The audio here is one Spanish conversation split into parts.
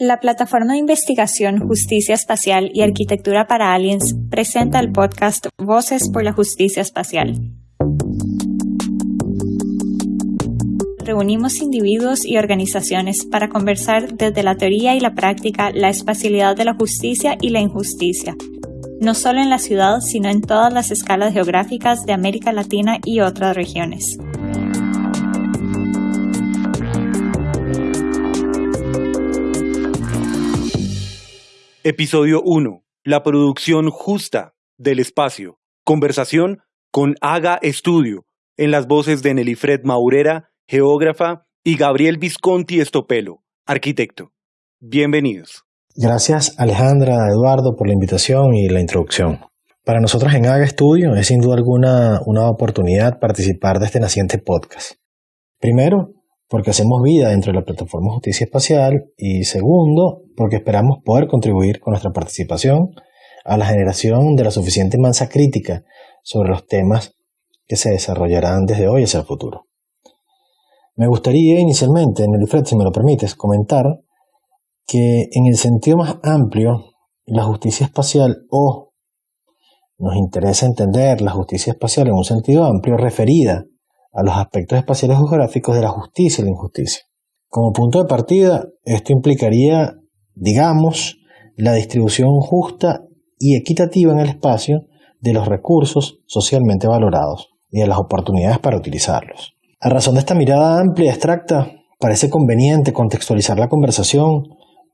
La plataforma de investigación Justicia Espacial y Arquitectura para Aliens presenta el podcast Voces por la Justicia Espacial. Reunimos individuos y organizaciones para conversar desde la teoría y la práctica la espacialidad de la justicia y la injusticia, no solo en la ciudad, sino en todas las escalas geográficas de América Latina y otras regiones. Episodio 1. La producción justa del espacio. Conversación con Haga Estudio, en las voces de Nelly-Fred Maurera, geógrafa, y Gabriel Visconti Estopelo, arquitecto. Bienvenidos. Gracias Alejandra, Eduardo, por la invitación y la introducción. Para nosotros en Haga Estudio es sin duda alguna una oportunidad participar de este naciente podcast. Primero, porque hacemos vida dentro de la plataforma Justicia Espacial y segundo, porque esperamos poder contribuir con nuestra participación a la generación de la suficiente masa crítica sobre los temas que se desarrollarán desde hoy hacia el futuro. Me gustaría inicialmente, en el si me lo permites, comentar que en el sentido más amplio, la justicia espacial o nos interesa entender la justicia espacial en un sentido amplio referida a los aspectos espaciales geográficos de la justicia y la injusticia. Como punto de partida, esto implicaría, digamos, la distribución justa y equitativa en el espacio de los recursos socialmente valorados y de las oportunidades para utilizarlos. A razón de esta mirada amplia y abstracta, parece conveniente contextualizar la conversación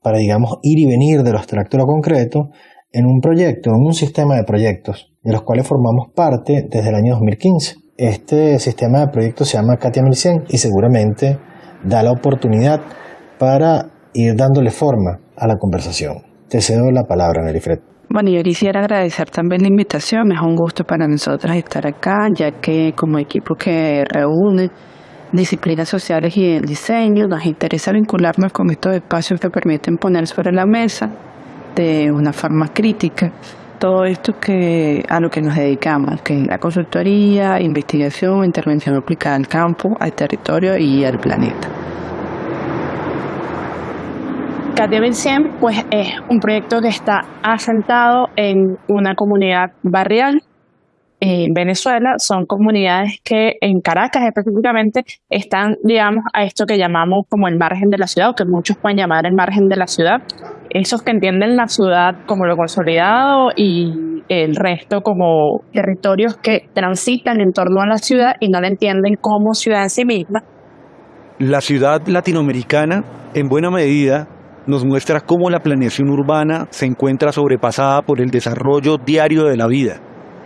para, digamos, ir y venir de lo abstracto a lo concreto en un proyecto, en un sistema de proyectos, de los cuales formamos parte desde el año 2015. Este sistema de proyectos se llama Katia 1100 y seguramente da la oportunidad para ir dándole forma a la conversación. Te cedo la palabra, Nelifred. Bueno, yo quisiera agradecer también la invitación. Es un gusto para nosotros estar acá, ya que como equipo que reúne disciplinas sociales y el diseño, nos interesa vincularnos con estos espacios que permiten poner sobre la mesa de una forma crítica todo esto que a lo que nos dedicamos, que es la consultoría, investigación, intervención aplicada al campo, al territorio y al planeta. Katia 1100 pues es un proyecto que está asentado en una comunidad barrial en Venezuela. Son comunidades que en Caracas específicamente están, digamos, a esto que llamamos como el margen de la ciudad, o que muchos pueden llamar el margen de la ciudad. Esos que entienden la ciudad como lo consolidado y el resto como territorios que transitan en torno a la ciudad y no la entienden como ciudad en sí misma. La ciudad latinoamericana, en buena medida, nos muestra cómo la planeación urbana se encuentra sobrepasada por el desarrollo diario de la vida,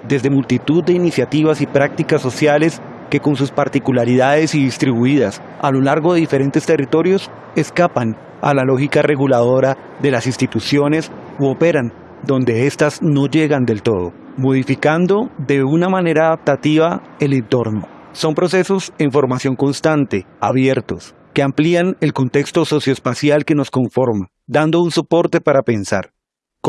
desde multitud de iniciativas y prácticas sociales que con sus particularidades y distribuidas a lo largo de diferentes territorios escapan a la lógica reguladora de las instituciones u operan donde éstas no llegan del todo, modificando de una manera adaptativa el entorno. Son procesos en formación constante, abiertos, que amplían el contexto socioespacial que nos conforma, dando un soporte para pensar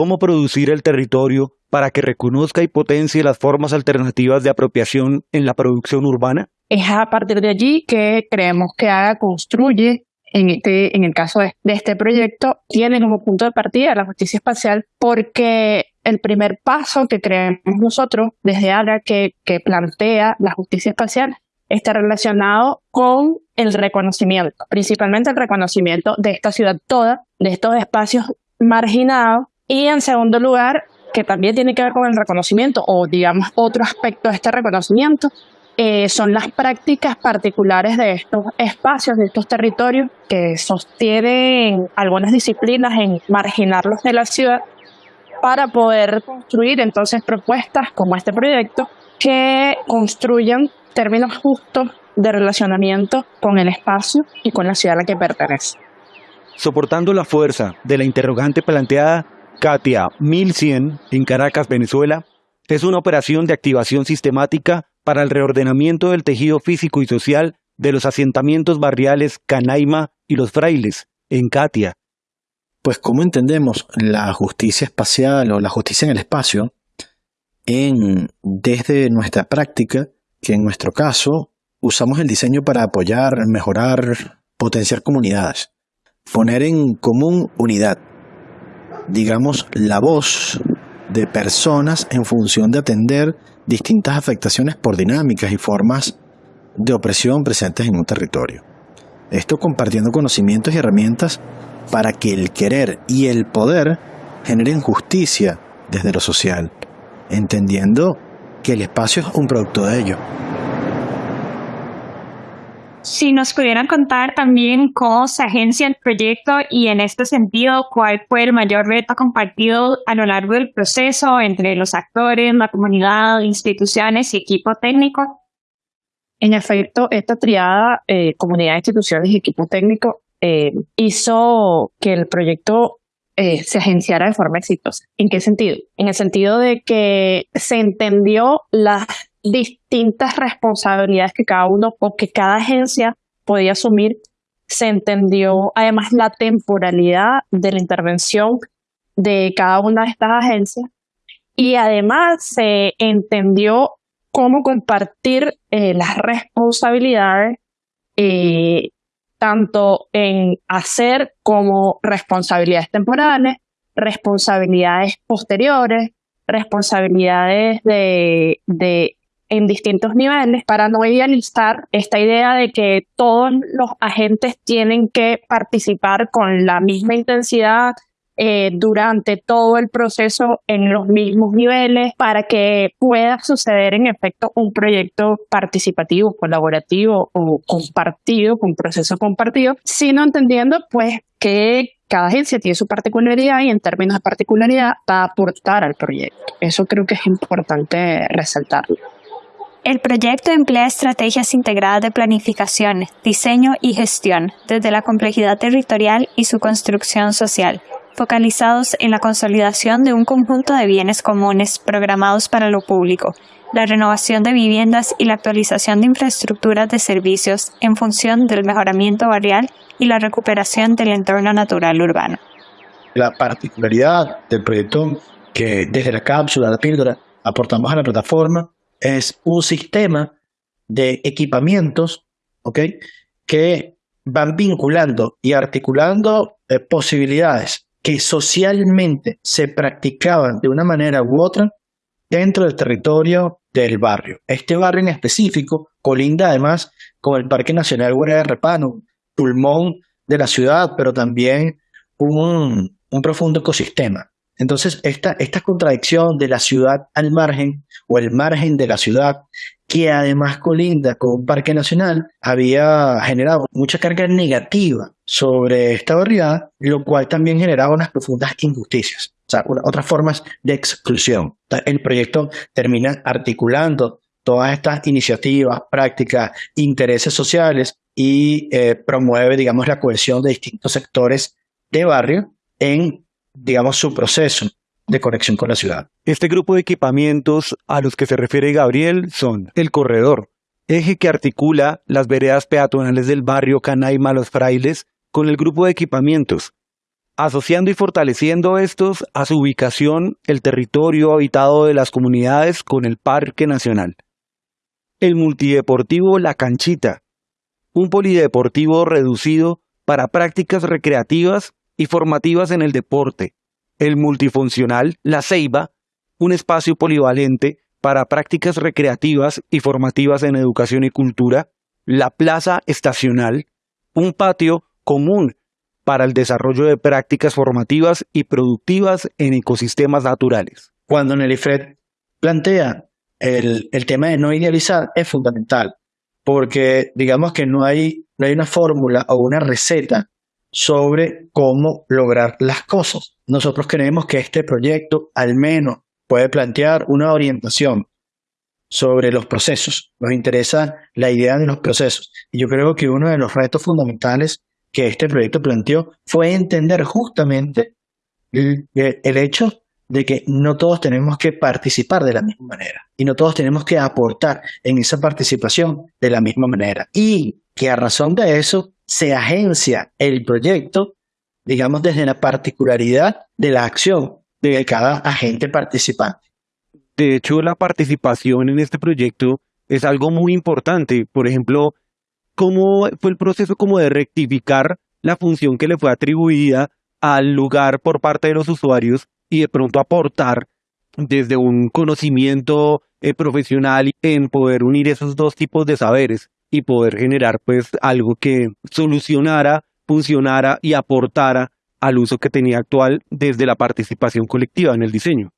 cómo producir el territorio para que reconozca y potencie las formas alternativas de apropiación en la producción urbana? Es a partir de allí que creemos que AGA construye, en, este, en el caso de, este proyecto, tiene como punto de partida la justicia espacial porque el primer paso que creemos nosotros desde AGA que, que plantea la justicia espacial está relacionado con el reconocimiento, principalmente el reconocimiento de esta ciudad toda, de estos espacios marginados, y en segundo lugar, que también tiene que ver con el reconocimiento, o digamos otro aspecto de este reconocimiento, eh, son las prácticas particulares de estos espacios, de estos territorios que sostienen algunas disciplinas en marginarlos de la ciudad para poder construir entonces propuestas como este proyecto que construyan términos justos de relacionamiento con el espacio y con la ciudad a la que pertenece. Soportando la fuerza de la interrogante planteada, Katia 1100 en Caracas, Venezuela, es una operación de activación sistemática para el reordenamiento del tejido físico y social de los asentamientos barriales Canaima y Los Frailes, en Katia. Pues, ¿cómo entendemos la justicia espacial o la justicia en el espacio? En, desde nuestra práctica, que en nuestro caso usamos el diseño para apoyar, mejorar, potenciar comunidades. poner en común unidad, digamos, la voz de personas en función de atender distintas afectaciones por dinámicas y formas de opresión presentes en un territorio. Esto compartiendo conocimientos y herramientas para que el querer y el poder generen justicia desde lo social, entendiendo que el espacio es un producto de ello. Si nos pudieran contar también cómo se agencia el proyecto y en este sentido, cuál fue el mayor reto compartido a lo largo del proceso entre los actores, la comunidad, instituciones y equipo técnico. En efecto, esta triada, eh, comunidad, instituciones y equipo técnico, eh, hizo que el proyecto eh, se agenciara de forma exitosa. ¿En qué sentido? En el sentido de que se entendió las distintas responsabilidades que cada uno o que cada agencia podía asumir. Se entendió además la temporalidad de la intervención de cada una de estas agencias y además se entendió cómo compartir eh, las responsabilidades eh, tanto en hacer como responsabilidades temporales, responsabilidades posteriores, responsabilidades de, de en distintos niveles para no idealizar esta idea de que todos los agentes tienen que participar con la misma intensidad eh, durante todo el proceso en los mismos niveles para que pueda suceder en efecto un proyecto participativo, colaborativo o compartido, un proceso compartido, sino entendiendo pues que cada agencia tiene su particularidad y en términos de particularidad va a aportar al proyecto. Eso creo que es importante resaltarlo. El proyecto emplea estrategias integradas de planificación, diseño y gestión, desde la complejidad territorial y su construcción social, focalizados en la consolidación de un conjunto de bienes comunes programados para lo público, la renovación de viviendas y la actualización de infraestructuras de servicios en función del mejoramiento barrial y la recuperación del entorno natural urbano. La particularidad del proyecto que desde la cápsula, la píldora, aportamos a la plataforma es un sistema de equipamientos que van vinculando y articulando eh, posibilidades que socialmente se practicaban de una manera u otra dentro del territorio del barrio. Este barrio en específico colinda además con el Parque Nacional Guardia de Repano, pulmón de la ciudad, pero también un, un profundo ecosistema. Entonces, esta, contradicción de la ciudad al margen o el margen de la ciudad, que además colinda con un parque nacional, había generado mucha carga negativa sobre esta barriada, lo cual también generaba unas profundas injusticias, otras formas de exclusión. El proyecto termina articulando todas estas iniciativas, prácticas, intereses sociales y eh, promueve, digamos, la cohesión de distintos sectores de barrio en digamos, su proceso de conexión con la ciudad. Este grupo de equipamientos a los que se refiere Gabriel son el corredor, eje que articula las veredas peatonales del barrio Canaima Los Frailes con el grupo de equipamientos, asociando y fortaleciendo estos a su ubicación el territorio habitado de las comunidades con el Parque Nacional. El multideportivo La Canchita, un polideportivo reducido para prácticas recreativas y formativas en el deporte, el multifuncional La Ceiba, un espacio polivalente para prácticas recreativas y formativas en educación y cultura, la Plaza Estacional, un patio común para el desarrollo de prácticas formativas y productivas en ecosistemas naturales. Cuando Nelly plantea el, el tema de no idealizar es fundamental, porque digamos que no hay, no hay una fórmula o una receta sobre cómo lograr las cosas. Nosotros creemos que este proyecto al menos puede plantear una orientación sobre los procesos. Nos interesa la idea de los procesos. Y yo creo que uno de los retos fundamentales que este proyecto planteó fue entender justamente el, el hecho de que no todos tenemos que participar de la misma manera y no todos tenemos que aportar en esa participación de la misma manera. Y que a razón de eso se agencia el proyecto, digamos, desde la particularidad de la acción de cada agente participante. De hecho, la participación en este proyecto es algo muy importante. Por ejemplo, ¿cómo fue el proceso como de rectificar la función que le fue atribuida al lugar por parte de los usuarios y de pronto aportar desde un conocimiento eh, profesional en poder unir esos dos tipos de saberes y poder generar pues algo que solucionara, funcionara y aportara al uso que tenía actual desde la participación colectiva en el diseño.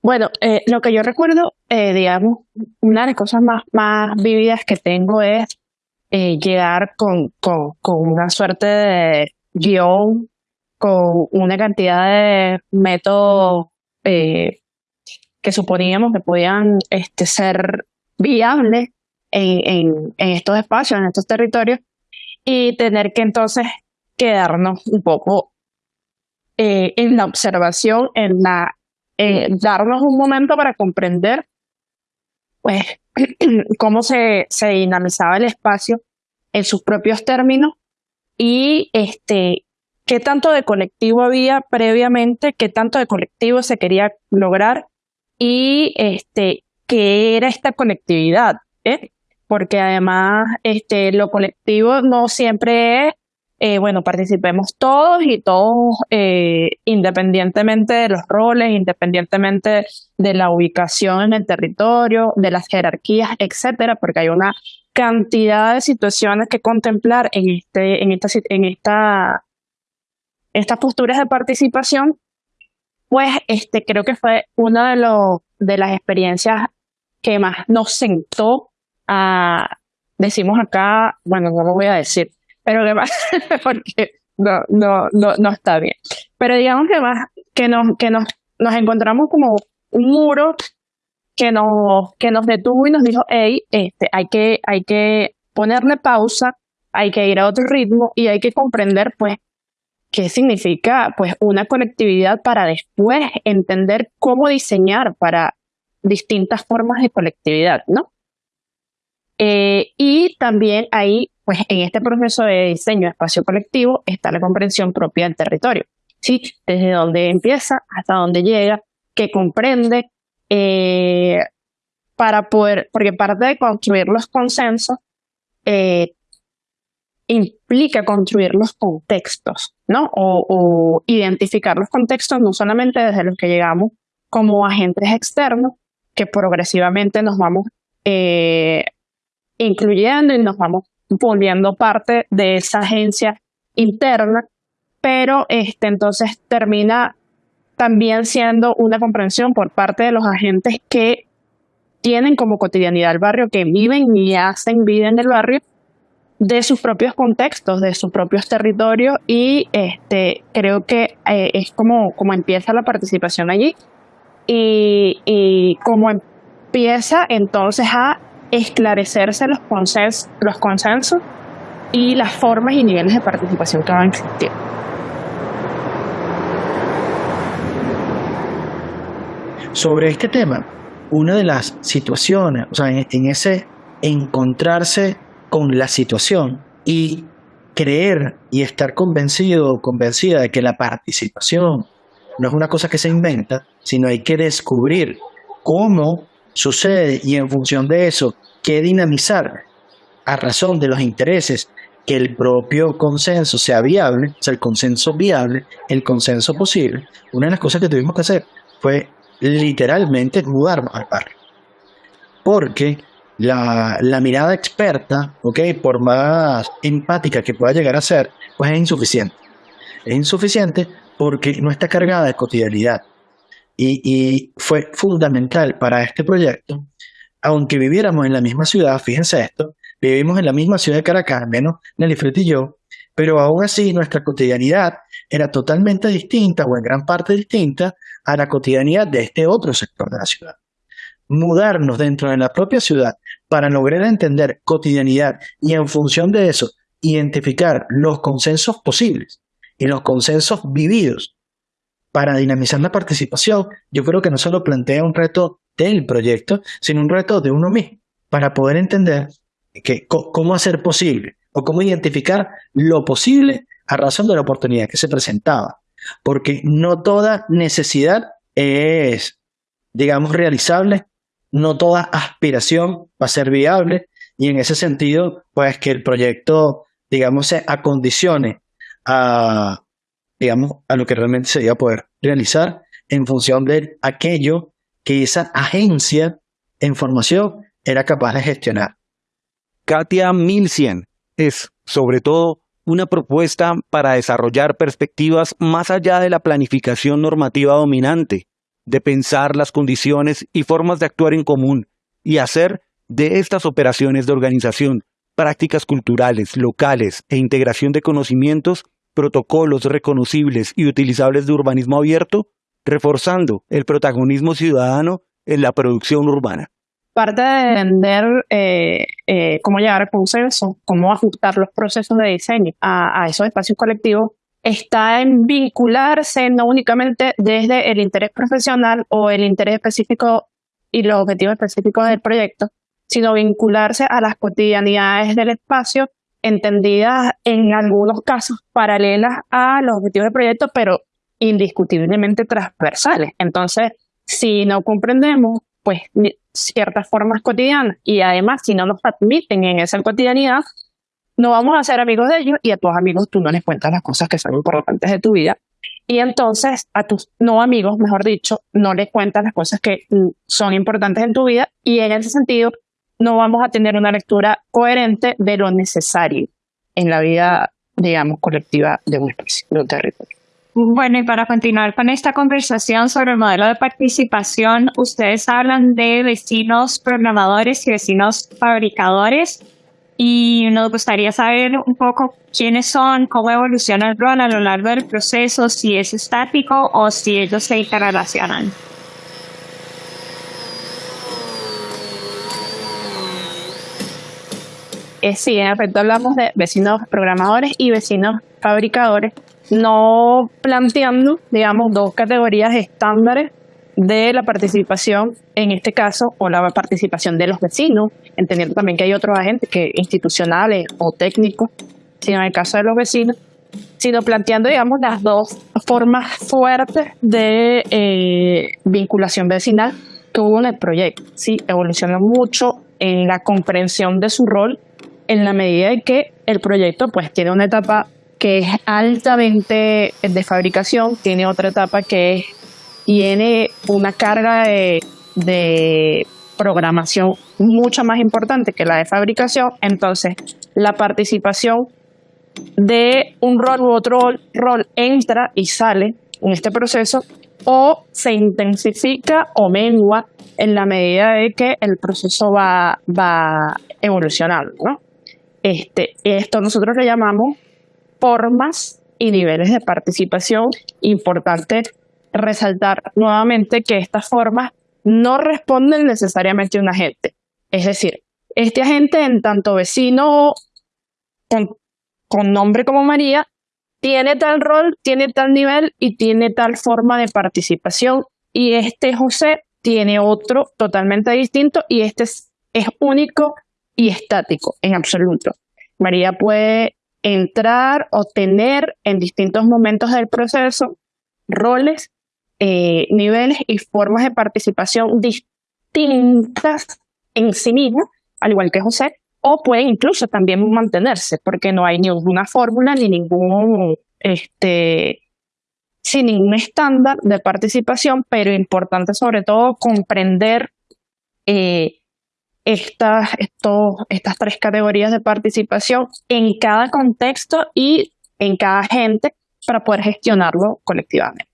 Bueno, eh, lo que yo recuerdo, eh, digamos, una de las cosas más, más vividas que tengo es eh, llegar con, con, con una suerte de guion, con una cantidad de métodos eh, que suponíamos que podían este, ser viables en, estos espacios, en estos territorios, y tener que entonces quedarnos un poco eh, en la observación, en la eh, darnos un momento para comprender pues cómo se, se dinamizaba el espacio en sus propios términos y este qué tanto de colectivo había previamente, qué tanto de colectivo se quería lograr y este qué era esta conectividad, ¿eh? Porque además este lo colectivo no siempre es eh, bueno, participemos todos y todos, eh, independientemente de los roles, independientemente de la ubicación en el territorio, de las jerarquías, etcétera, porque hay una cantidad de situaciones que contemplar en este, en esta, en esta, estas posturas de participación, pues este creo que fue una de los de las experiencias que más nos sentó a decimos acá, bueno, no lo voy a decir, pero que más, porque no, no, no, no está bien. Pero digamos que más, que nos, que nos, nos encontramos como un muro que nos, que nos detuvo y nos dijo, hey, este, hay que, hay que ponerle pausa, hay que ir a otro ritmo y hay que comprender, pues, qué significa, pues, una colectividad para después entender cómo diseñar para distintas formas de colectividad, ¿no? Eh, y también ahí pues en este proceso de diseño de espacio colectivo está la comprensión propia del territorio, ¿sí? Desde dónde empieza hasta dónde llega, qué comprende, eh, para poder, porque parte de construir los consensos eh, implica construir los contextos, ¿no? O, identificar los contextos no solamente desde los que llegamos como agentes externos, que progresivamente nos vamos incluyendo y nos vamos volviendo parte de esa agencia interna, pero este, entonces termina también siendo una comprensión por parte de los agentes que tienen como cotidianidad el barrio, que viven y hacen vida en el barrio, de sus propios contextos, de sus propios territorios y este, creo que eh, es como, como empieza la participación allí y, y como empieza entonces a esclarecerse los, consensos, los consensos y las formas y niveles de participación que van a existir. Sobre este tema, una de las situaciones, o sea, en, ese encontrarse con la situación y creer y estar convencido o convencida de que la participación no es una cosa que se inventa, sino hay que descubrir cómo sucede y en función de eso, qué dinamizar a razón de los intereses que el propio consenso sea viable, o sea, el consenso viable, el consenso posible. Una de las cosas que tuvimos que hacer fue literalmente mudarnos al barrio. Porque la, la, mirada experta, ¿ok? Por más empática que pueda llegar a ser, pues es insuficiente. Es insuficiente porque no está cargada de cotidianidad. Y, fue fundamental para este proyecto, aunque viviéramos en la misma ciudad, fíjense esto, vivimos en la misma ciudad de Caracas, menos Nelly Fred y yo, pero aún así nuestra cotidianidad era totalmente distinta o en gran parte distinta a la cotidianidad de este otro sector de la ciudad. Mudarnos dentro de la propia ciudad para lograr entender cotidianidad y en función de eso identificar los consensos posibles y los consensos vividos para dinamizar la participación, yo creo que no solo plantea un reto del proyecto, sino un reto de uno mismo, para poder entender que, cómo hacer posible o cómo identificar lo posible a razón de la oportunidad que se presentaba. Porque no toda necesidad es, digamos, realizable, no toda aspiración va a ser viable y en ese sentido, pues que el proyecto, digamos, se acondicione a, digamos, a lo que realmente se iba a poder realizar en función de aquello que esa agencia en formación era capaz de gestionar. Katia 1100 es, sobre todo, una propuesta para desarrollar perspectivas más allá de la planificación normativa dominante, de pensar las condiciones y formas de actuar en común y hacer de estas operaciones de organización, prácticas culturales, locales e integración de conocimientos, protocolos reconocibles y utilizables de urbanismo abierto, reforzando el protagonismo ciudadano en la producción urbana. Parte de entender eh, eh, cómo llegar al consenso, cómo ajustar los procesos de diseño a, esos espacios colectivos, está en vincularse no únicamente desde el interés profesional o el interés específico y los objetivos específicos del proyecto, sino vincularse a las cotidianidades del espacio, entendidas en algunos casos paralelas a los objetivos del proyecto, pero indiscutiblemente transversales. Entonces, si no comprendemos pues ciertas formas cotidianas y además si no nos admiten en esa cotidianidad, no vamos a ser amigos de ellos y a tus amigos tú no les cuentas las cosas que son importantes de tu vida. Y entonces a tus no amigos, mejor dicho, no les cuentas las cosas que son importantes en tu vida y en ese sentido no vamos a tener una lectura coherente de lo necesario en la vida, digamos, colectiva de un espacio, de un territorio. Bueno, y para continuar con esta conversación sobre el modelo de participación, ustedes hablan de vecinos programadores y vecinos fabricadores y nos gustaría saber un poco quiénes son, cómo evoluciona el rol a lo largo del proceso, si es estático o si ellos se interrelacionan. Eh, sí, en efecto hablamos de vecinos programadores y vecinos fabricadores no planteando, digamos, dos categorías estándares de la participación, en este caso, o la participación de los vecinos, entendiendo también que hay otros agentes que institucionales o técnicos, sino en el caso de los vecinos, sino planteando, digamos, las dos formas fuertes de eh, vinculación vecinal que hubo en el proyecto. Sí, evolucionó mucho en la comprensión de su rol en la medida en que el proyecto pues tiene una etapa que es altamente de fabricación, tiene otra etapa que tiene una carga de, programación mucho más importante que la de fabricación, entonces la participación de un rol u otro rol entra y sale en este proceso o se intensifica o mengua en la medida de que el proceso va, va evolucionando. ¿no? Este, esto nosotros le llamamos formas y niveles de participación. Importante resaltar nuevamente que estas formas no responden necesariamente a un agente. Es decir, este agente, en tanto vecino con, con nombre como María, tiene tal rol, tiene tal nivel y tiene tal forma de participación. Y este José tiene otro totalmente distinto y este es, es único y estático en absoluto. María puede entrar o tener en distintos momentos del proceso roles, eh, niveles y formas de participación distintas en sí mismo, al igual que José, o pueden incluso también mantenerse, porque no hay ninguna fórmula ni ningún, este, sin ningún estándar de participación, pero importante sobre todo comprender eh, estas, estas tres categorías de participación en cada contexto y en cada gente para poder gestionarlo colectivamente.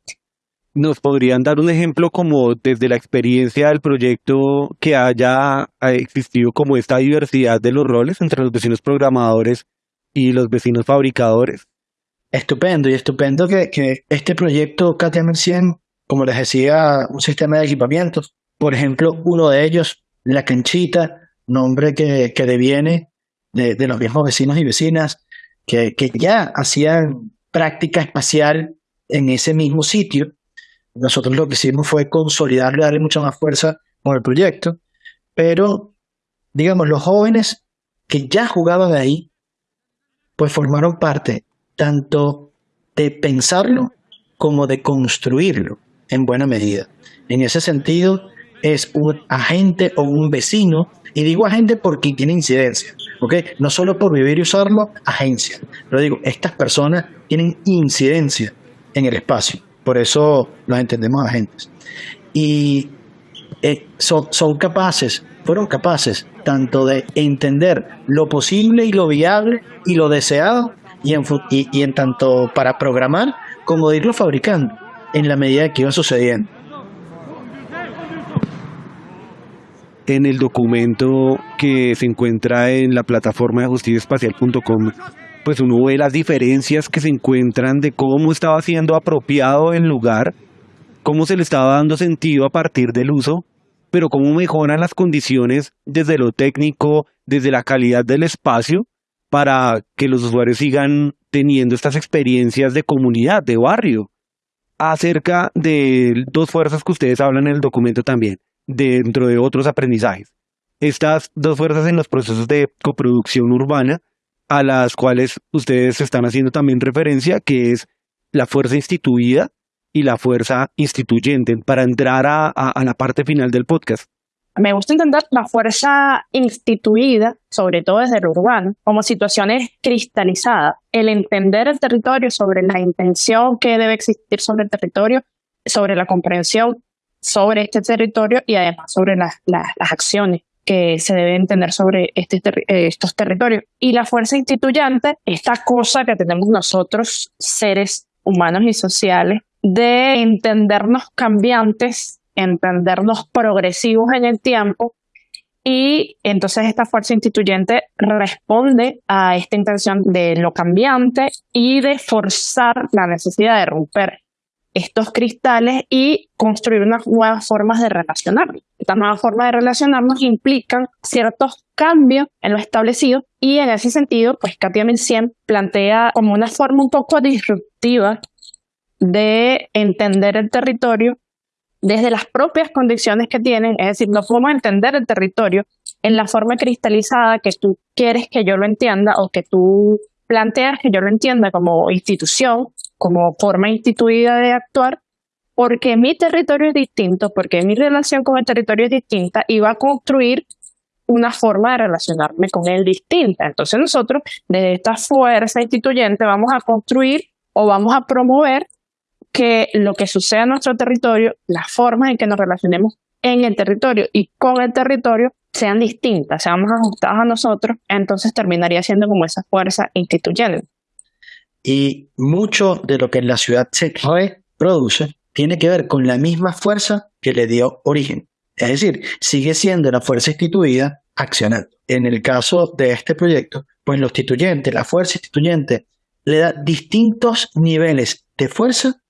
¿Nos podrían dar un ejemplo como desde la experiencia del proyecto que haya existido como esta diversidad de los roles entre los vecinos programadores y los vecinos fabricadores? Estupendo, y estupendo que, que este proyecto KTM 100, como les decía, un sistema de equipamientos, por ejemplo, uno de ellos la Canchita, nombre que, que deviene de, los viejos vecinos y vecinas que, que ya hacían práctica espacial en ese mismo sitio. Nosotros lo que hicimos fue consolidarle, darle mucha más fuerza con el proyecto, pero digamos, los jóvenes que ya jugaban ahí, pues formaron parte tanto de pensarlo como de construirlo en buena medida. En ese sentido, es un agente o un vecino, y digo agente porque tiene incidencia, ¿ok? No solo por vivir y usarlo, agencia. Pero digo, estas personas tienen incidencia en el espacio. Por eso los entendemos agentes. Y eh, son, son capaces, fueron capaces tanto de entender lo posible y lo viable y lo deseado y en, y, en tanto para programar como de irlo fabricando en la medida que iba sucediendo. En el documento que se encuentra en la plataforma de justiciaespacial.com, pues uno ve las diferencias que se encuentran de cómo estaba siendo apropiado el lugar, cómo se le estaba dando sentido a partir del uso, pero cómo mejoran las condiciones desde lo técnico, desde la calidad del espacio, para que los usuarios sigan teniendo estas experiencias de comunidad, de barrio, acerca de dos fuerzas que ustedes hablan en el documento también, dentro de otros aprendizajes. Estas dos fuerzas en los procesos de coproducción urbana, a las cuales ustedes están haciendo también referencia, que es la fuerza instituida y la fuerza instituyente, para entrar a, la parte final del podcast. Me gusta entender la fuerza instituida, sobre todo desde lo urbano, como situaciones cristalizadas. El entender el territorio sobre la intención que debe existir sobre el territorio, sobre la comprensión sobre este territorio y además sobre las, las, acciones que se deben tener sobre este eh, estos territorios. Y la fuerza instituyente, esta cosa que tenemos nosotros, seres humanos y sociales, de entendernos cambiantes entendernos progresivos en el tiempo y entonces esta fuerza instituyente responde a esta intención de lo cambiante y de forzar la necesidad de romper estos cristales y construir unas nuevas formas de relacionarnos. Estas nuevas formas de relacionarnos implican ciertos cambios en lo establecido y en ese sentido, pues Katia 1100 plantea como una forma un poco disruptiva de entender el territorio desde las propias condiciones que tienen, es decir, no podemos entender el territorio en la forma cristalizada que tú quieres que yo lo entienda o que tú planteas que yo lo entienda como institución, como forma instituida de actuar, porque mi territorio es distinto, porque mi relación con el territorio es distinta y va a construir una forma de relacionarme con él distinta. Entonces nosotros, desde esta fuerza instituyente, vamos a construir o vamos a promover que lo que sucede en nuestro territorio, las formas en que nos relacionemos en el territorio y con el territorio sean distintas, sean más ajustadas a nosotros, entonces terminaría siendo como esa fuerza instituyente. Y mucho de lo que en la ciudad se produce tiene que ver con la misma fuerza que le dio origen. Es decir, sigue siendo la fuerza instituida accionando. En el caso de este proyecto, pues lo instituyente, la fuerza instituyente, le da distintos niveles de fuerza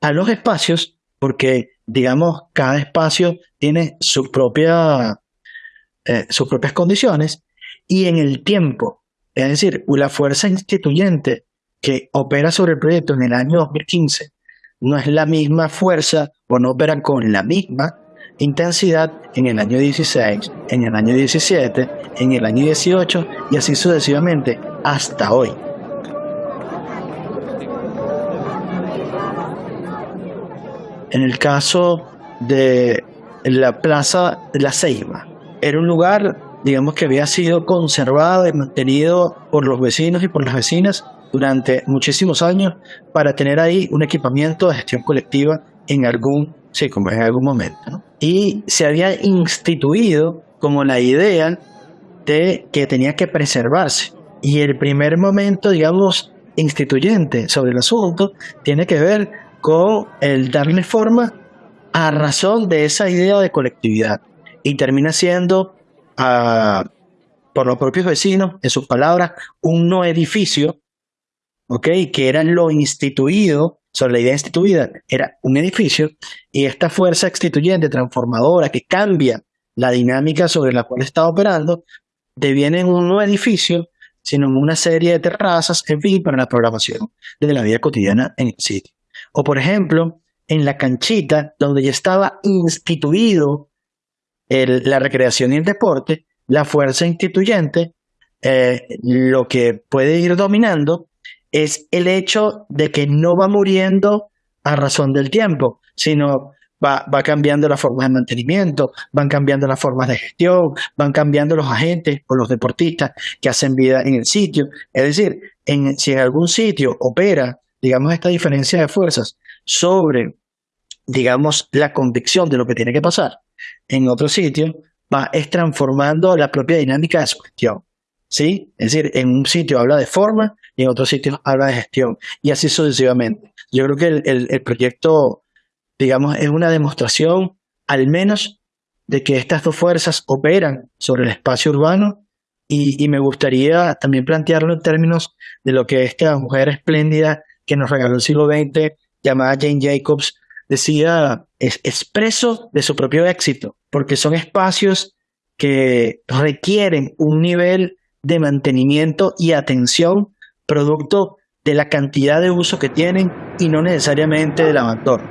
a los espacios porque, digamos, cada espacio tiene su propia, eh, sus propias condiciones y en el tiempo. Es decir, la fuerza instituyente que opera sobre el proyecto en el año 2015 no es la misma fuerza o no opera con la misma intensidad en el año 16, en el año 17, en el año 18 y así sucesivamente hasta hoy. En el caso de la Plaza de la Ceiba, era un lugar, digamos, que había sido conservado y mantenido por los vecinos y por las vecinas durante muchísimos años para tener ahí un equipamiento de gestión colectiva en algún, sí, como en algún momento. Y se había instituido como la idea de que tenía que preservarse. Y el primer momento, digamos, instituyente sobre el asunto tiene que ver con el darle forma a razón de esa idea de colectividad. Y termina siendo, ah, por los propios vecinos, en sus palabras, un no edificio, ¿ok? Que era lo instituido, sobre la idea instituida, era un edificio, y esta fuerza instituyente, transformadora, que cambia la dinámica sobre la cual está operando, deviene en un no edificio, sino en una serie de terrazas, en fin, para la programación de la vida cotidiana en el sitio. O por ejemplo, en la canchita donde ya estaba instituido la recreación y el deporte, la fuerza instituyente, eh, lo que puede ir dominando es el hecho de que no va muriendo a razón del tiempo, sino va, va cambiando las formas de mantenimiento, van cambiando las formas de gestión, van cambiando los agentes o los deportistas que hacen vida en el sitio. Es decir, en, si en algún sitio opera, digamos, esta diferencia de fuerzas sobre, digamos, la convicción de lo que tiene que pasar, en otro sitio va es transformando la propia dinámica de su gestión. ¿Sí? Es decir, en un sitio habla de forma y en otro sitio habla de gestión. Y así sucesivamente. Yo creo que el, el proyecto digamos, es una demostración al menos de que estas dos fuerzas operan sobre el espacio urbano y, me gustaría también plantearlo en términos de lo que esta mujer espléndida que nos regaló el siglo XX, llamada Jane Jacobs, decía, es expreso de su propio éxito, porque son espacios que requieren un nivel de mantenimiento y atención producto de la cantidad de uso que tienen y no necesariamente del abandono.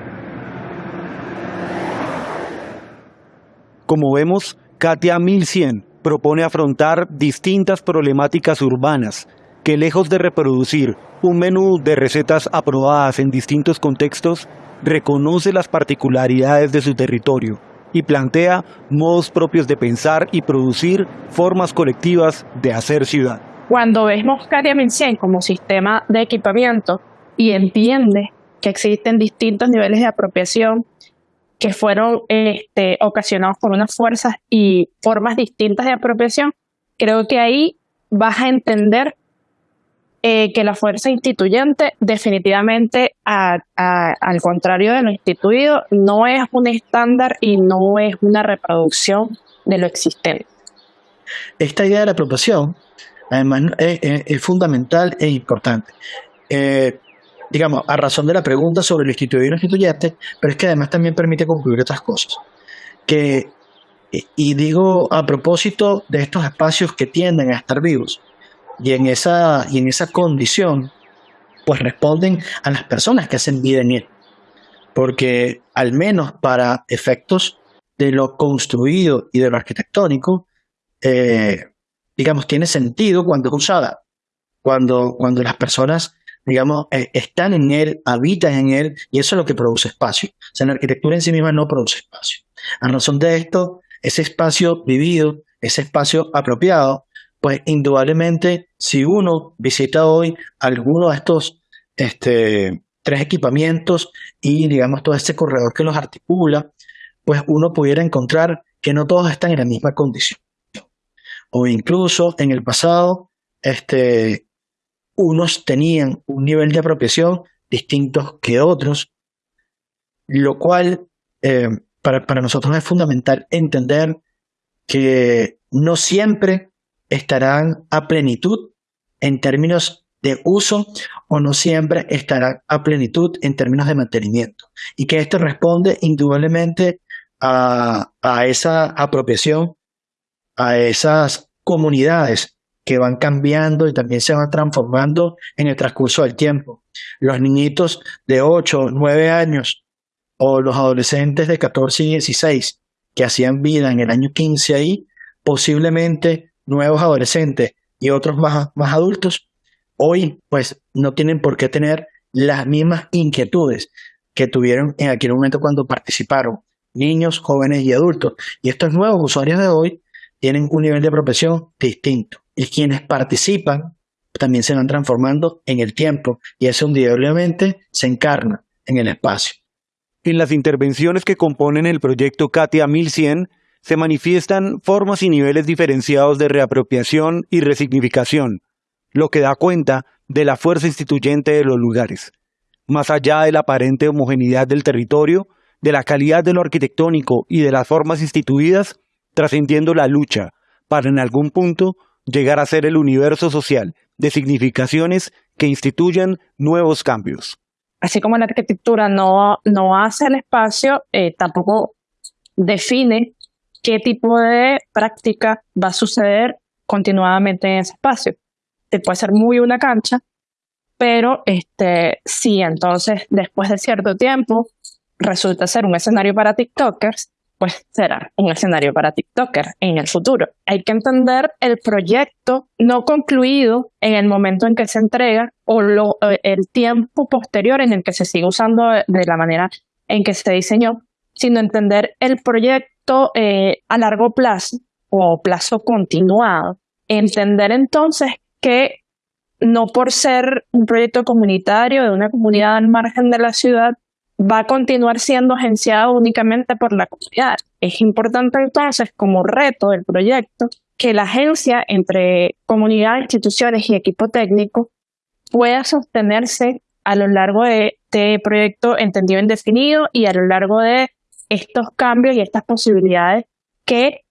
Como vemos, Katia 1100 propone afrontar distintas problemáticas urbanas que lejos de reproducir un menú de recetas aprobadas en distintos contextos, reconoce las particularidades de su territorio y plantea modos propios de pensar y producir formas colectivas de hacer ciudad. Cuando vemos Katia 1100 como sistema de equipamiento y entiende que existen distintos niveles de apropiación que fueron este, ocasionados por unas fuerzas y formas distintas de apropiación, creo que ahí vas a entender eh, que la fuerza instituyente definitivamente, al contrario de lo instituido, no es un estándar y no es una reproducción de lo existente. Esta idea de la apropiación, además, es, fundamental e importante. Eh, digamos, a razón de la pregunta sobre lo instituido y lo instituyente, pero es que además también permite concluir otras cosas. Que, y digo a propósito de estos espacios que tienden a estar vivos, y en esa, y en esa condición, pues responden a las personas que hacen vida en él. Porque al menos para efectos de lo construido y de lo arquitectónico, eh, digamos, tiene sentido cuando es usada, cuando, cuando las personas digamos, eh, están en él, habitan en él, y eso es lo que produce espacio. O sea, la arquitectura en sí misma no produce espacio. A razón de esto, ese espacio vivido, ese espacio apropiado, pues indudablemente, si uno visita hoy alguno de estos este, tres equipamientos y, digamos, todo este corredor que los articula, pues uno pudiera encontrar que no todos están en la misma condición. O incluso en el pasado, este, unos tenían un nivel de apropiación distintos que otros, lo cual eh, para, nosotros es fundamental entender que no siempre estarán a plenitud en términos de uso o no siempre estarán a plenitud en términos de mantenimiento. Y que esto responde indudablemente a esa apropiación, a esas comunidades que van cambiando y también se van transformando en el transcurso del tiempo. Los niñitos de 8, 9 años o los adolescentes de 14 y 16 que hacían vida en el año 15 ahí, posiblemente nuevos adolescentes y otros más, más adultos, hoy pues no tienen por qué tener las mismas inquietudes que tuvieron en aquel momento cuando participaron niños, jóvenes y adultos. Y estos nuevos usuarios de hoy tienen un nivel de profesión distinto y quienes participan también se van transformando en el tiempo y eso indudablemente se encarna en el espacio. En las intervenciones que componen el proyecto Katia 1100 se manifiestan formas y niveles diferenciados de reapropiación y resignificación, lo que da cuenta de la fuerza instituyente de los lugares. Más allá de la aparente homogeneidad del territorio, de la calidad de lo arquitectónico y de las formas instituidas, trascendiendo la lucha para en algún punto llegar a ser el universo social de significaciones que instituyan nuevos cambios. Así como la arquitectura no, no hace el espacio, eh, tampoco define qué tipo de práctica va a suceder continuadamente en ese espacio. Te puede ser muy una cancha, pero este, sí, entonces después de cierto tiempo resulta ser un escenario para TikTokers, pues será un escenario para TikToker en el futuro. Hay que entender el proyecto no concluido en el momento en que se entrega o el tiempo posterior en el que se sigue usando de la manera en que se diseñó sino entender el proyecto eh, a largo plazo o plazo continuado. Entender entonces que no por ser un proyecto comunitario de una comunidad al margen de la ciudad, va a continuar siendo agenciado únicamente por la comunidad. Es importante entonces, como reto del proyecto, que la agencia entre comunidad, instituciones y equipo técnico pueda sostenerse a lo largo de este proyecto entendido y definido y a lo largo de estos cambios y estas posibilidades que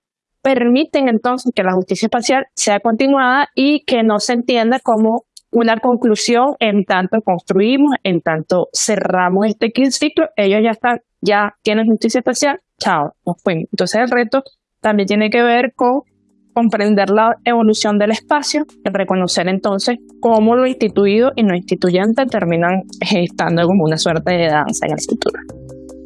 permiten entonces que la justicia espacial sea continuada y que no se entienda como una conclusión en tanto construimos, en tanto cerramos este ciclo, ellos ya están, ya tienen justicia espacial, chao, nos fuimos. Entonces el reto también tiene que ver con comprender la evolución del espacio y reconocer entonces cómo lo instituido y no instituyente terminan estando como una suerte de danza en el futuro.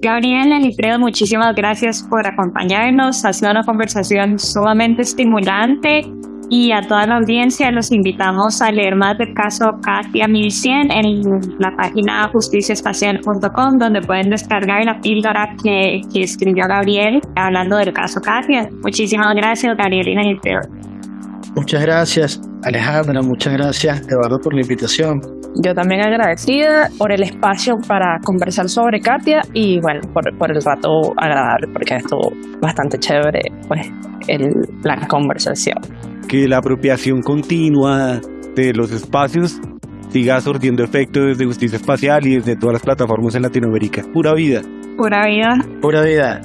Gabriel Alfredo, muchísimas gracias por acompañarnos. Ha sido una conversación sumamente estimulante y a toda la audiencia los invitamos a leer más del caso Katia 1100 en la página justiciaespacial.com donde pueden descargar la píldora que, que, escribió Gabriel hablando del caso Katia. Muchísimas gracias, Gabrielina Muchas gracias, Alejandra. Muchas gracias, Eduardo, por la invitación. Yo también agradecida por el espacio para conversar sobre Katia y bueno, por, por el rato agradable, porque estuvo bastante chévere pues, el, la conversación que la apropiación continua de los espacios siga surtiendo efecto desde Justicia Espacial y desde todas las plataformas en Latinoamérica. Pura vida. Pura vida. Pura vida.